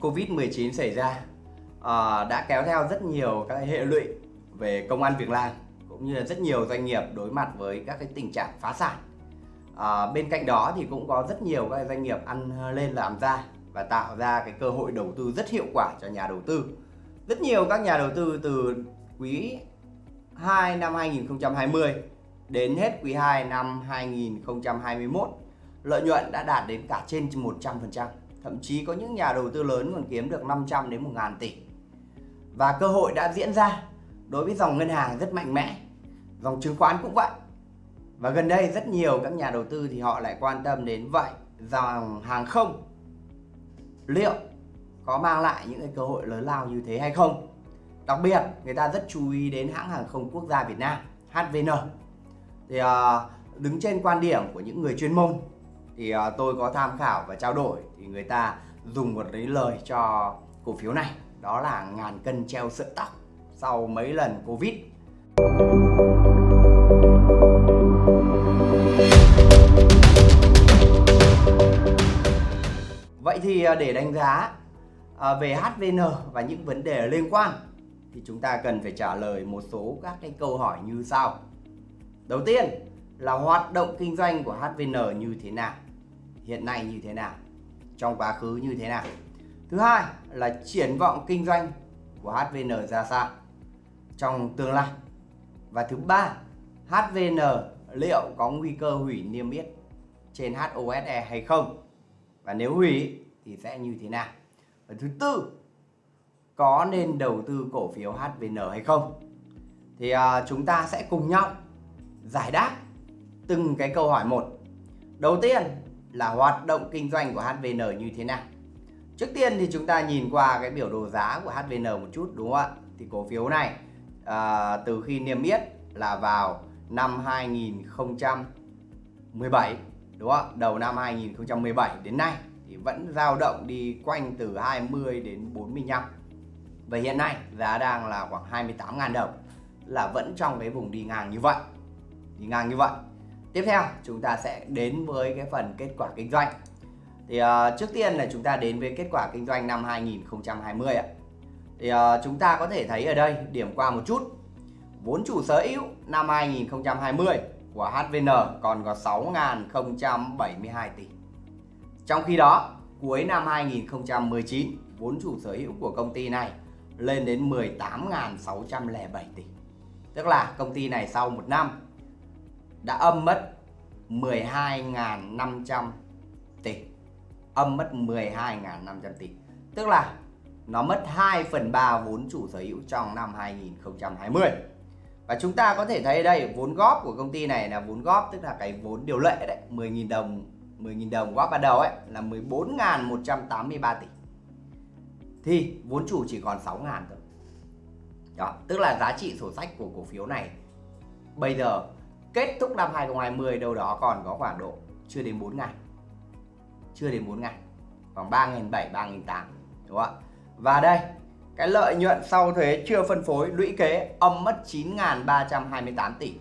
Covid-19 xảy ra à, đã kéo theo rất nhiều các hệ lụy về công an việc làm cũng như là rất nhiều doanh nghiệp đối mặt với các cái tình trạng phá sản. À, bên cạnh đó thì cũng có rất nhiều các doanh nghiệp ăn lên làm ra và tạo ra cái cơ hội đầu tư rất hiệu quả cho nhà đầu tư. Rất nhiều các nhà đầu tư từ quý 2 năm 2020 đến hết quý 2 năm 2021 lợi nhuận đã đạt đến cả trên 100%. Thậm chí có những nhà đầu tư lớn còn kiếm được 500 đến 1 ngàn tỷ. Và cơ hội đã diễn ra đối với dòng ngân hàng rất mạnh mẽ. Dòng chứng khoán cũng vậy. Và gần đây rất nhiều các nhà đầu tư thì họ lại quan tâm đến vậy, dòng hàng không liệu có mang lại những cái cơ hội lớn lao như thế hay không đặc biệt, người ta rất chú ý đến hãng hàng không quốc gia Việt Nam HVN thì ờ, đứng trên quan điểm của những người chuyên môn thì uh, tôi có tham khảo và trao đổi thì người ta dùng một cái lời cho cổ phiếu này đó là ngàn cân treo sợi tóc sau mấy lần Covid Vậy thì à, để đánh giá à, về HVN và những vấn đề liên quan thì chúng ta cần phải trả lời một số các cái câu hỏi như sau. Đầu tiên là hoạt động kinh doanh của HVN như thế nào? Hiện nay như thế nào? Trong quá khứ như thế nào? Thứ hai là triển vọng kinh doanh của HVN ra sao trong tương lai? Và thứ ba, HVN liệu có nguy cơ hủy niêm yết trên HOSE hay không? Và nếu hủy thì sẽ như thế nào? Và thứ tư, có nên đầu tư cổ phiếu HVN hay không? Thì uh, chúng ta sẽ cùng nhau giải đáp từng cái câu hỏi một. Đầu tiên là hoạt động kinh doanh của HVN như thế nào? Trước tiên thì chúng ta nhìn qua cái biểu đồ giá của HVN một chút đúng không ạ? Thì cổ phiếu này à, từ khi niêm yết là vào năm 2017 đúng không? Đầu năm 2017 đến nay thì vẫn dao động đi quanh từ 20 đến 45 và hiện nay giá đang là khoảng 28.000 đồng là vẫn trong cái vùng đi ngang như vậy đi ngang như vậy tiếp theo chúng ta sẽ đến với cái phần kết quả kinh doanh. Thì uh, trước tiên là chúng ta đến với kết quả kinh doanh năm 2020 ạ. Thì uh, chúng ta có thể thấy ở đây điểm qua một chút. Vốn chủ sở hữu năm 2020 của HVN còn có 6.072 tỷ. Trong khi đó, cuối năm 2019, vốn chủ sở hữu của công ty này lên đến 18.607 tỷ. Tức là công ty này sau một năm đã âm mất 12.500 tỷ. Âm mất 12.500 tỷ. Tức là nó mất 2 phần 3 vốn chủ sở hữu trong năm 2020. Và chúng ta có thể thấy đây, vốn góp của công ty này là vốn góp, tức là cái vốn điều lệ đấy 10.000 đồng 10.000 đồng góp ban đầu ấy, là 14.183 tỷ thì vốn chủ chỉ còn 6.000 thôi đó, tức là giá trị sổ sách của cổ phiếu này bây giờ kết thúc năm 2020 đâu đó còn có khoảng độ chưa đến 4 ngày. Chưa đến 4 ngày. Khoảng 3.700 3.800 đúng không ạ? Và đây, cái lợi nhuận sau thuế chưa phân phối, lũy kế âm mất 9.328 tỷ.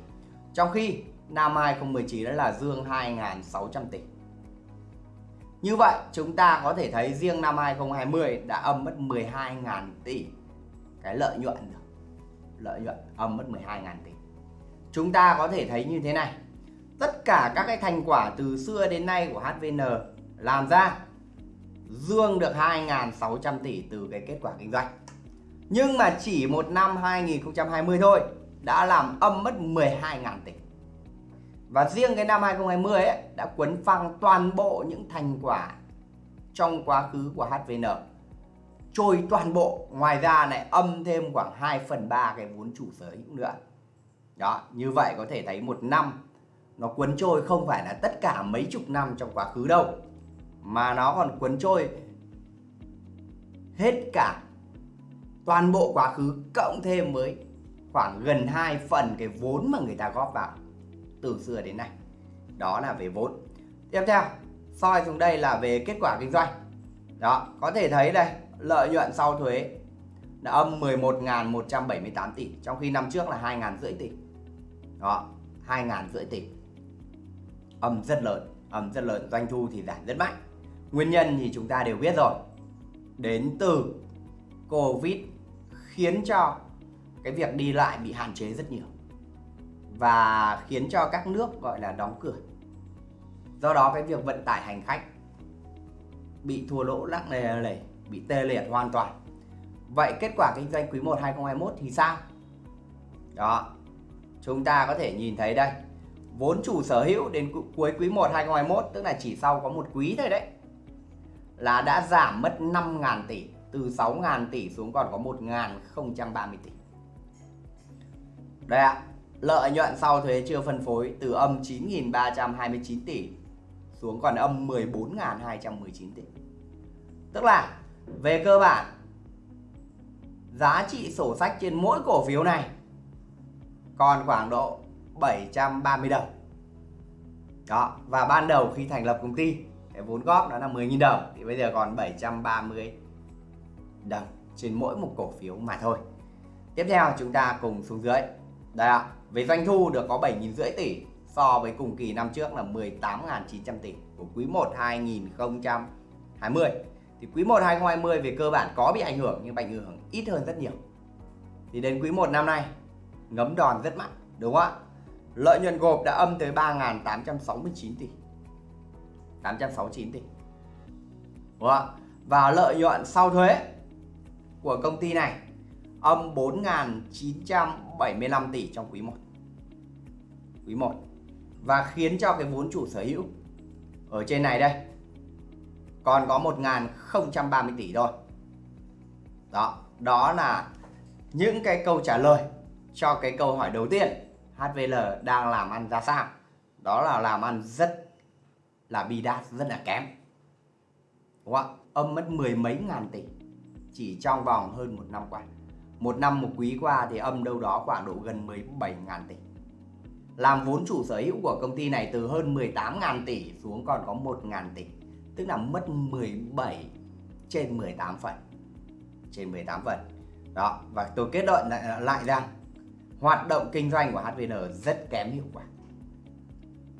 Trong khi năm 2019 đó là dương 2.600 tỷ. Như vậy, chúng ta có thể thấy riêng năm 2020 đã âm mất 12.000 tỷ. Cái lợi nhuận rồi. Lợi nhuận âm mất 12.000 tỷ. Chúng ta có thể thấy như thế này. Tất cả các cái thành quả từ xưa đến nay của HVN làm ra dương được 2.600 tỷ từ cái kết quả kinh doanh. Nhưng mà chỉ một năm 2020 thôi đã làm âm mất 12.000 tỷ. Và riêng cái năm 2020 ấy, đã quấn phăng toàn bộ những thành quả trong quá khứ của HVN trôi toàn bộ ngoài ra lại âm thêm khoảng 2 phần 3 cái vốn chủ sở hữu nữa đó, như vậy có thể thấy một năm nó cuốn trôi không phải là tất cả mấy chục năm trong quá khứ đâu, mà nó còn cuốn trôi hết cả toàn bộ quá khứ, cộng thêm mới khoảng gần 2 phần cái vốn mà người ta góp vào từ xưa đến nay. Đó là về vốn. Tiếp theo, soi xuống đây là về kết quả kinh doanh. Đó, có thể thấy đây, lợi nhuận sau thuế là âm 11.178 tỷ, trong khi năm trước là 2.000 rưỡi tỷ đó 2 ngàn rưỡi tỷ âm rất lớn âm rất lớn doanh thu thì giảm rất mạnh nguyên nhân thì chúng ta đều biết rồi đến từ Covid khiến cho cái việc đi lại bị hạn chế rất nhiều và khiến cho các nước gọi là đóng cửa. Do đó cái việc vận tải hành khách bị thua lỗ lắc lề lề, bị tê liệt hoàn toàn. Vậy kết quả kinh doanh quý 1 2021 thì sao? Đó. Chúng ta có thể nhìn thấy đây. Vốn chủ sở hữu đến cuối quý 1 2021 tức là chỉ sau có một quý thôi đấy là đã giảm mất 5.000 tỷ từ 6.000 tỷ xuống còn có 1.030 tỷ. Đây ạ, lợi nhuận sau thuế chưa phân phối từ âm 9.329 tỷ xuống còn âm 14.219 tỷ. Tức là về cơ bản giá trị sổ sách trên mỗi cổ phiếu này còn khoảng độ 730 đồng. Đó, và ban đầu khi thành lập công ty cái vốn góp đó là 10.000 đồng thì bây giờ còn 730 đồng trên mỗi một cổ phiếu mà thôi. Tiếp theo chúng ta cùng xuống dưới. Đây ạ, về doanh thu được có 7.000 rưỡi tỷ so với cùng kỳ năm trước là 18.900 tỷ của quý 1 2020. Thì quý 1 2020 về cơ bản có bị ảnh hưởng nhưng ảnh hưởng ít hơn rất nhiều. Thì đến quý 1 năm nay ngấm đòn rất mạnh, đúng không ạ? Lợi nhuận gộp đã âm tới 3.869 tỷ. 869 tỷ. Đúng không? Và lợi nhuận sau thuế của công ty này âm 4.975 tỷ trong quý 1. Quý 1. Và khiến cho cái vốn chủ sở hữu ở trên này đây còn có 1.030 tỷ thôi. Đó, đó là những cái câu trả lời cho cái câu hỏi đầu tiên. HVL đang làm ăn ra sao? Đó là làm ăn rất là bidas rất là kém. Đúng không âm mất mười mấy ngàn tỷ chỉ trong vòng hơn một năm qua. Một năm một quý qua thì âm đâu đó khoảng độ gần 17 ngàn tỷ. Làm vốn chủ sở hữu của công ty này từ hơn 18 ngàn tỷ xuống còn có 1 ngàn tỷ tức là mất 17 trên 18 phần. Trên 18 phần. Đó và tôi kết luận lại, lại rằng hoạt động kinh doanh của HVN rất kém hiệu quả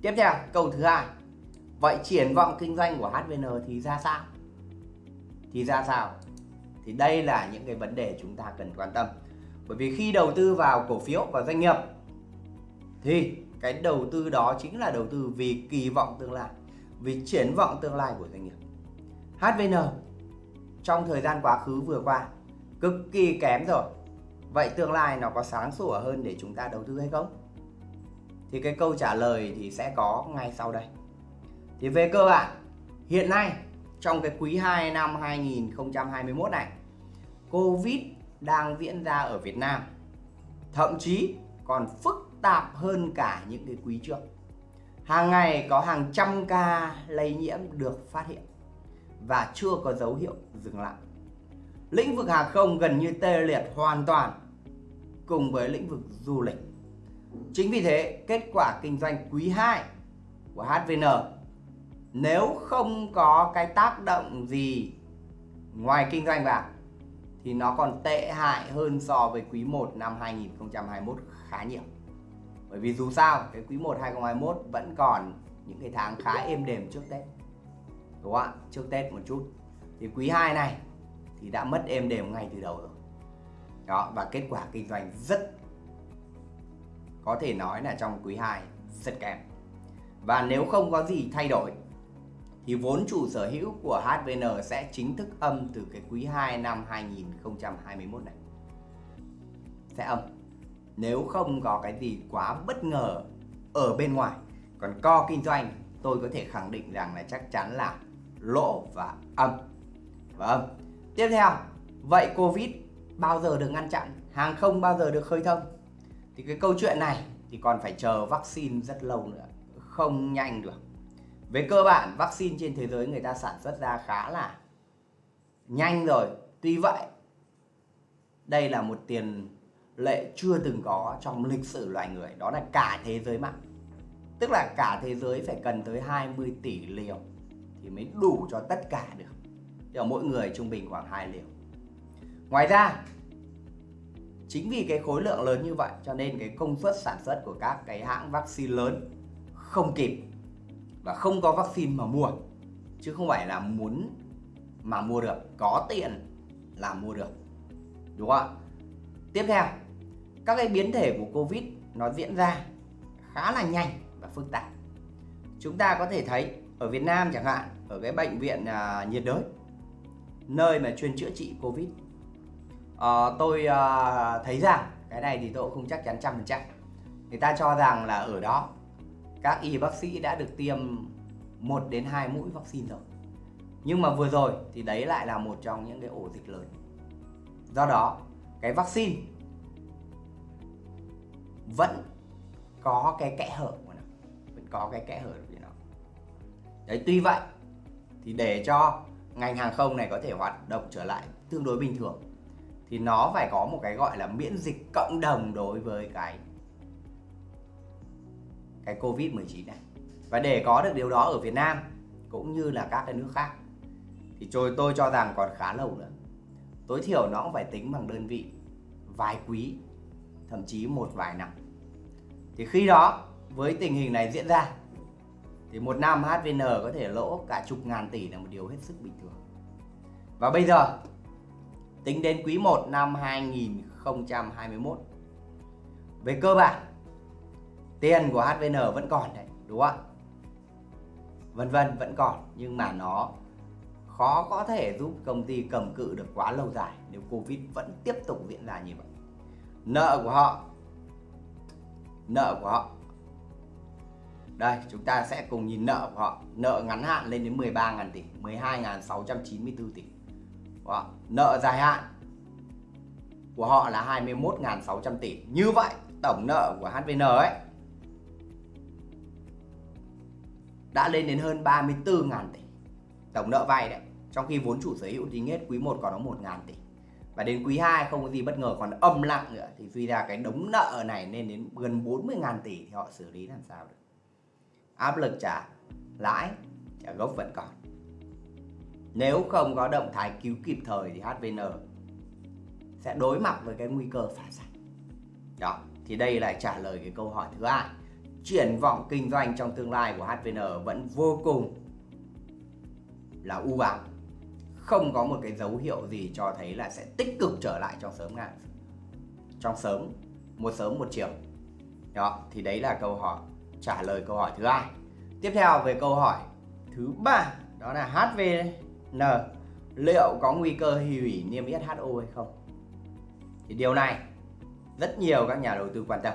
tiếp theo câu thứ hai Vậy triển vọng kinh doanh của HVN thì ra sao? Thì ra sao? Thì đây là những cái vấn đề chúng ta cần quan tâm. Bởi vì khi đầu tư vào cổ phiếu và doanh nghiệp thì cái đầu tư đó chính là đầu tư vì kỳ vọng tương lai, vì triển vọng tương lai của doanh nghiệp. HVN trong thời gian quá khứ vừa qua cực kỳ kém rồi. Vậy tương lai nó có sáng sủa hơn để chúng ta đầu tư hay không? Thì cái câu trả lời thì sẽ có ngay sau đây. Thì về cơ bản, hiện nay, trong cái quý 2 năm 2021 này, Covid đang diễn ra ở Việt Nam, thậm chí còn phức tạp hơn cả những cái quý trước hàng ngày có hàng trăm ca lây nhiễm được phát hiện và chưa có dấu hiệu dừng lại lĩnh vực hàng không gần như tê liệt hoàn toàn, cùng với lĩnh vực du lịch chính vì thế, kết quả kinh doanh quý 2 của HVN nếu không có cái tác động gì ngoài kinh doanh vào, thì nó còn tệ hại hơn so với quý 1 năm 2021 khá nhiều. Bởi vì dù sao, cái quý 1 2021 vẫn còn những cái tháng khá êm đềm trước Tết. Đúng không ạ? Trước Tết một chút. Thì quý 2 này thì đã mất êm đềm ngay từ đầu rồi. Đó, và kết quả kinh doanh rất có thể nói là trong quý 2 rất kém. Và nếu không có gì thay đổi, thì vốn chủ sở hữu của HVN sẽ chính thức âm từ cái quý 2 năm 2021 này. Sẽ âm. Nếu không có cái gì quá bất ngờ ở bên ngoài. Còn co kinh doanh, tôi có thể khẳng định rằng là chắc chắn là lỗ và âm. Và âm. Tiếp theo, vậy Covid bao giờ được ngăn chặn? Hàng không bao giờ được khơi thông? Thì cái câu chuyện này thì còn phải chờ vaccine rất lâu nữa. Không nhanh được về cơ bản vaccine trên thế giới người ta sản xuất ra khá là nhanh rồi tuy vậy đây là một tiền lệ chưa từng có trong lịch sử loài người đó là cả thế giới mạng tức là cả thế giới phải cần tới 20 tỷ liều thì mới đủ cho tất cả được thì mỗi người trung bình khoảng 2 liều. Ngoài ra chính vì cái khối lượng lớn như vậy cho nên cái công suất sản xuất của các cái hãng vaccine lớn không kịp và không có vaccine mà mua. Chứ không phải là muốn mà mua được có tiền là mua được. Đúng không ạ? Tiếp theo các cái biến thể của covid nó diễn ra khá là nhanh và phức tạp. Chúng ta có thể thấy ở Việt Nam chẳng hạn ở cái bệnh viện à, nhiệt đới nơi mà chuyên chữa trị covid. À, tôi à, thấy rằng cái này thì tôi cũng không chắc chắn trăm phần trăm. Người ta cho rằng là ở đó các y bác sĩ đã được tiêm 1 đến 2 mũi vaccine rồi. Nhưng mà vừa rồi thì đấy lại là một trong những cái ổ dịch lớn. Do đó cái vaccine vẫn có cái kẽ hở của nó. Vẫn có cái kẽ hở của nó. Đấy tuy vậy thì để cho ngành hàng không này có thể hoạt động trở lại tương đối bình thường. Thì nó phải có một cái gọi là miễn dịch cộng đồng đối với cái cái covid 19 này. Và để có được điều đó ở Việt Nam cũng như là các cái nước khác, thì tôi tôi cho rằng còn khá lâu nữa. Tối thiểu nó cũng phải tính bằng đơn vị, vài quý, thậm chí một vài năm. Thì khi đó, với tình hình này diễn ra thì một năm HVN có thể lỗ cả chục ngàn tỷ là một điều hết sức bình thường và bây giờ, tính đến quý 1 năm 2021 về cơ bản, tiền của HVN vẫn còn đấy, đúng không ạ vân vân, vẫn còn, nhưng mà nó khó có thể giúp công ty cầm cự được quá lâu dài nếu Covid vẫn tiếp tục diễn ra như vậy. Nợ của họ, nợ của họ đây, chúng ta sẽ cùng nhìn nợ của họ. Nợ ngắn hạn lên đến 13.000 tỷ 12.694 tỷ. Đó. nợ dài hạn của họ là 21.600 tỷ. Như vậy, tổng nợ của HVN ấy đã lên đến hơn 34.000 tỷ. Tổng nợ vay đấy, trong khi vốn chủ sở hữu tính hết quý 1 còn có 1.000 tỷ. Và đến quý 2 không có gì bất ngờ, còn âm lặng nữa, thì suy ra cái đống nợ này lên đến gần 40.000 tỷ thì họ xử lý làm sao được? Áp lực trả lãi, trả gốc vẫn còn. Nếu không có động thái cứu kịp thời thì HVN sẽ đối mặt với cái nguy cơ phá sản. Đó, thì đây lại trả lời cái câu hỏi thứ hai. Triển vọng kinh doanh trong tương lai của HVN vẫn vô cùng là u ám. Không có một cái dấu hiệu gì cho thấy là sẽ tích cực trở lại trong sớm ngày. trong sớm, một sớm một chiều. Đó, thì đấy là câu hỏi trả lời câu hỏi thứ hai. Tiếp theo về câu hỏi thứ ba đó là HVN liệu có nguy cơ hủy niêm yết HO hay không? Thì điều này rất nhiều các nhà đầu tư quan tâm.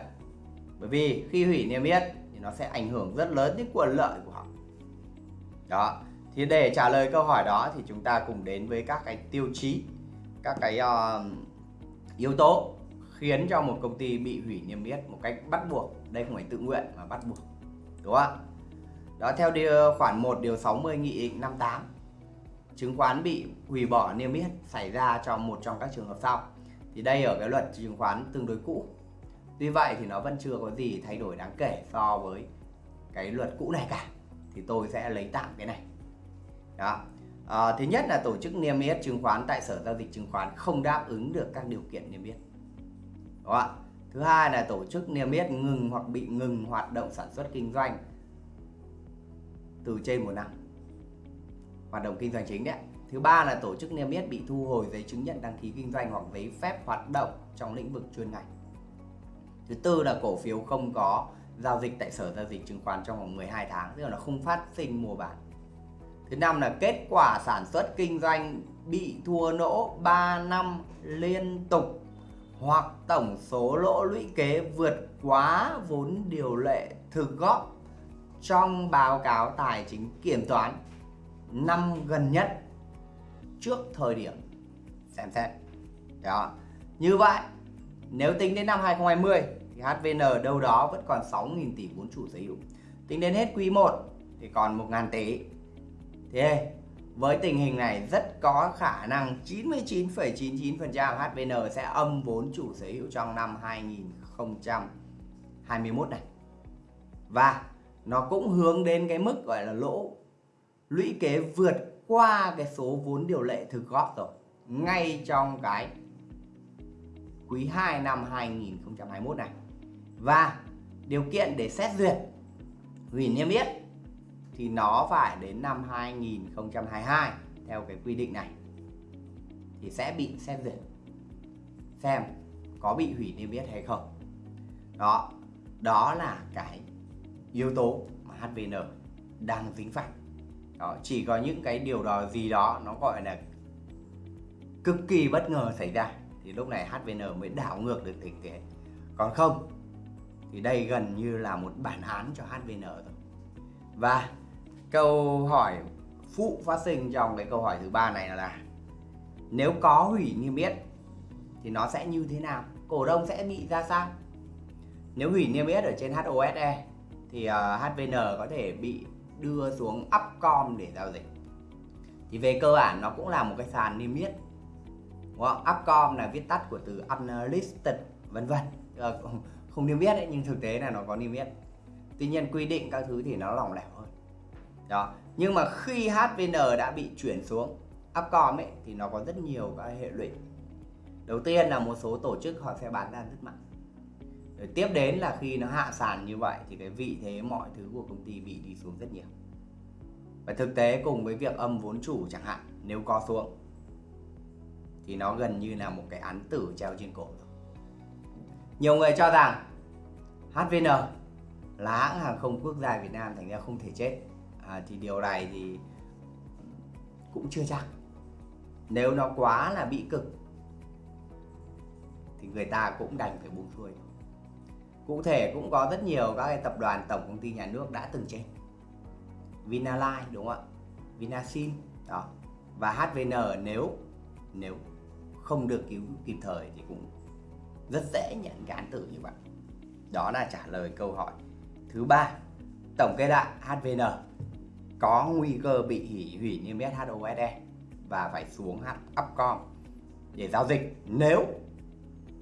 Bởi vì khi hủy niêm yết thì nó sẽ ảnh hưởng rất lớn đến quyền lợi của họ. Đó thì để trả lời câu hỏi đó thì chúng ta cùng đến với các cái tiêu chí các cái uh, yếu tố khiến cho một công ty bị hủy niêm yết một cách bắt buộc đây không phải tự nguyện mà bắt buộc đúng không đó theo điều khoản 1 điều 60 nghị định 58 chứng khoán bị hủy bỏ niêm yết xảy ra trong một trong các trường hợp sau. Thì đây ở cái luật chứng khoán tương đối cũ. Tuy vậy thì nó vẫn chưa có gì thay đổi đáng kể so với cái luật cũ này cả. Thì tôi sẽ lấy tạm cái này. Đó. À, thứ nhất là tổ chức niêm yết chứng khoán tại sở giao dịch chứng khoán không đáp ứng được các điều kiện niêm yết. Đúng không? Thứ hai là tổ chức niêm yết ngừng hoặc bị ngừng hoạt động sản xuất kinh doanh từ trên một năm. Hoạt động kinh doanh chính đấy thứ ba là tổ chức niêm yết bị thu hồi giấy chứng nhận đăng ký kinh doanh hoặc giấy phép hoạt động trong lĩnh vực chuyên ngành. Thứ tư là cổ phiếu không có giao dịch tại sở giao dịch chứng khoán trong vòng 12 tháng, tức là nó không phát sinh mua bán. Thứ năm là kết quả sản xuất kinh doanh bị thua lỗ 3 năm liên tục hoặc tổng số lỗ lũy kế vượt quá vốn điều lệ thực góp trong báo cáo tài chính kiểm toán năm gần nhất trước thời điểm xem xét. Đó. Như vậy, nếu tính đến năm 2020 thì HVN đâu đó vẫn còn 6.000 tỷ vốn chủ sở hữu. Tính đến hết quý 1 thì còn 1.000 tỷ Thế với tình hình này rất có khả năng 99,99% HVN sẽ âm vốn chủ sở hữu trong năm 2021 này. Và nó cũng hướng đến cái mức gọi là lỗ lũy kế vượt qua cái số vốn điều lệ thực góp rồi. Ngay trong cái quý 2 năm 2021 này. Và điều kiện để xét duyệt hủy niêm yết thì nó phải đến năm 2022 theo cái quy định này. Thì sẽ bị xem duyệt. Xem có bị hủy niêm yết hay không. Đó đó là cái yếu tố mà HVN đang dính phải. Đó, chỉ có những cái điều đó gì đó nó gọi là cực kỳ bất ngờ xảy ra thì lúc này HVN mới đảo ngược được tình thế. Còn không thì đây gần như là một bản án cho HVN rồi. Và câu hỏi phụ phát sinh trong cái câu hỏi thứ ba này là nếu có hủy niêm yết thì nó sẽ như thế nào? Cổ đông sẽ bị ra sao? Nếu hủy niêm yết ở trên HOSE thì ờ, uh, HVN có thể bị đưa xuống Upcom để giao dịch. Thì về cơ bản nó cũng là một cái sàn niêm yết đúng không? Upcom là viết tắt của từ unlisted vân vân. Ờ, không niêm yết đấy nhưng thực tế là nó có niêm yết. Tuy nhiên quy định các thứ thì nó lỏng lẻo đó. Nhưng mà khi HVN đã bị chuyển xuống Upcom ấy, thì nó có rất nhiều các hệ lụy. Đầu tiên là một số tổ chức họ sẽ bán ra rất mạnh. Rồi tiếp đến là khi nó hạ sàn như vậy thì cái vị thế mọi thứ của công ty bị đi xuống rất nhiều. Và thực tế cùng với việc âm vốn chủ chẳng hạn, nếu có xuống, thì nó gần như là một cái án tử treo trên cổ rồi. Nhiều người cho rằng HVN là hãng hàng không quốc gia Việt Nam thành ra không thể chết à, thì điều này thì cũng chưa chắc. Nếu nó quá là bị cực thì người ta cũng đành phải buông xuôi. Cụ thể cũng có rất nhiều các cái tập đoàn tổng công ty nhà nước đã từng chết. Vinalines đúng không ạ? Vinasin đó. Và HVN nếu nếu không được cứu kịp thời thì cũng rất dễ nhận cái án tử như vậy. Đó là trả lời câu hỏi thứ ba. Tổng kết lại HVN có nguy cơ bị hủy hủy niêm yết HOSE và phải xuống Upcom để giao dịch. Nếu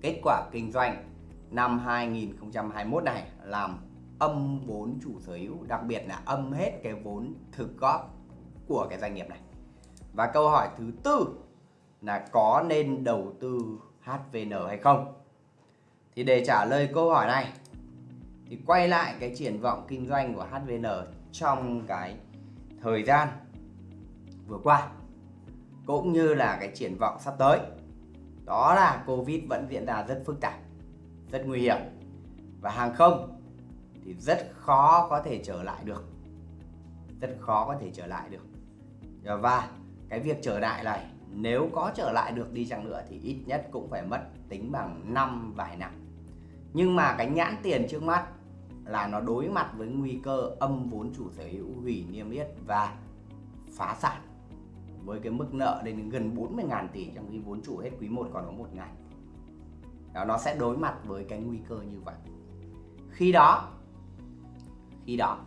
kết quả kinh doanh năm 2021 này làm âm vốn chủ sở hữu, đặc biệt là âm hết cái vốn thực góp của cái doanh nghiệp này. Và câu hỏi thứ tư là có nên đầu tư HVN hay không? Thì để trả lời câu hỏi này, thì quay lại cái triển vọng kinh doanh của HVN trong cái thời gian vừa qua, cũng như là cái triển vọng sắp tới. Đó là Covid vẫn diễn ra rất phức tạp, rất nguy hiểm. Và hàng không thì rất khó có thể trở lại được, rất khó có thể trở lại được. Và cái việc trở lại này, nếu có trở lại được đi chăng nữa thì ít nhất cũng phải mất tính bằng năm vài năm. Nhưng mà cái nhãn tiền trước mắt là nó đối mặt với nguy cơ âm vốn chủ sở hữu hủy niêm yết và phá sản. Với cái mức nợ lên đến gần 40.000 tỷ trong khi vốn chủ hết quý 1 còn có 1 ngày đó, nó sẽ đối mặt với cái nguy cơ như vậy. Khi đó khi đó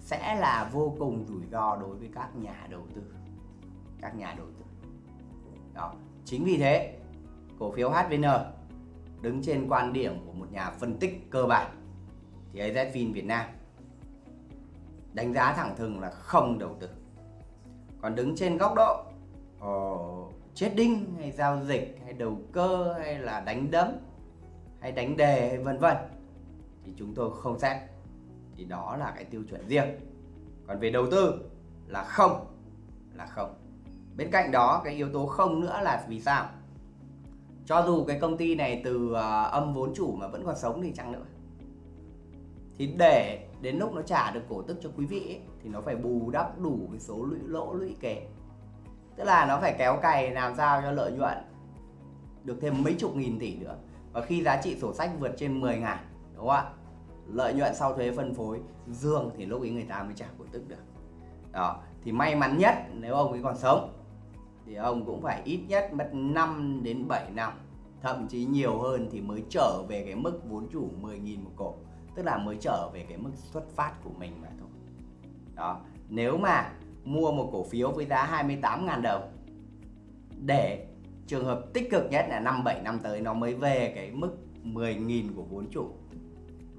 sẽ là vô cùng rủi ro đối với các nhà đầu tư. Các nhà đầu tư. Đó chính vì thế cổ phiếu HVN đứng trên quan điểm của một nhà phân tích cơ bản thì AZFIN Việt Nam đánh giá thẳng thừng là không đầu tư. Còn đứng trên góc độ ờ, uh, trading hay giao dịch hay đầu cơ hay là đánh đấm hay đánh đề hay vân vân thì chúng tôi không xét. Thì đó là cái tiêu chuẩn riêng. Còn về đầu tư là không là không. Bên cạnh đó cái yếu tố không nữa là vì sao? Cho dù cái công ty này từ uh, âm vốn chủ mà vẫn còn sống thì chăng nữa. Thì để đến lúc nó trả được cổ tức cho quý vị ấy, thì nó phải bù đắp đủ cái số lũy lỗ lũy kế tức là nó phải kéo cày làm sao cho lợi nhuận được thêm mấy chục nghìn tỷ nữa. Và khi giá trị sổ sách vượt trên 10 ngàn đúng không ạ? Lợi nhuận sau thuế phân phối dương thì lúc ấy người ta mới trả cổ tức được. Đó thì may mắn nhất nếu ông ấy còn sống thì ông cũng phải ít nhất mất 5 đến 7 năm thậm chí nhiều hơn thì mới trở về cái mức vốn chủ 10.000 một cổ tức là mới trở về cái mức xuất phát của mình mà thôi. Đó nếu mà mua một cổ phiếu với giá 28.000 đồng để trường hợp tích cực nhất là năm 7 năm tới nó mới về cái mức 10.000 của vốn chủ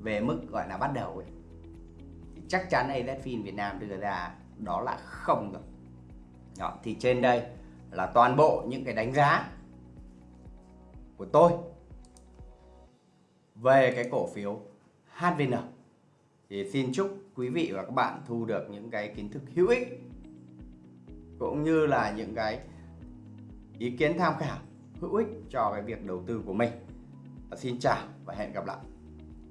về mức gọi là bắt đầu ấy. Thì chắc chắn AZFIN Việt Nam đưa ra đó là không rồi. Đó, thì trên đây là toàn bộ những cái đánh giá của tôi về cái cổ phiếu HVN thì xin chúc quý vị và các bạn thu được những cái kiến thức hữu ích, cũng như là những cái ý kiến tham khảo hữu ích cho cái việc đầu tư của mình. Xin chào và hẹn gặp lại.